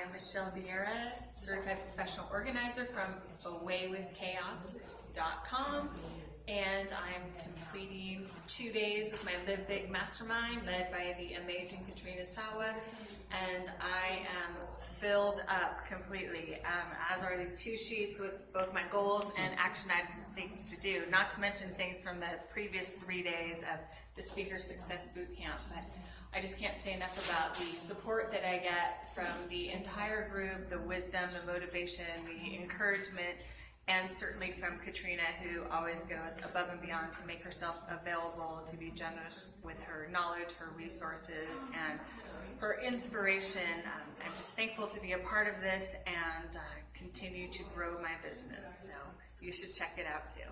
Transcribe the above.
I'm Michelle Vieira, certified professional organizer from awaywithchaos.com. And I'm completing two days with my Live Big Mastermind led by the amazing Katrina Sawa. And I am filled up completely, um, as are these two sheets with both my goals and action items and things to do. Not to mention things from the previous three days of the Speaker Success Boot Camp. But I just can't say enough about the support that I get from the entire group, the wisdom, the motivation, the encouragement, and certainly from Katrina, who always goes above and beyond to make herself available, to be generous with her knowledge, her resources, and her inspiration. Um, I'm just thankful to be a part of this and uh, continue to grow my business. So you should check it out too.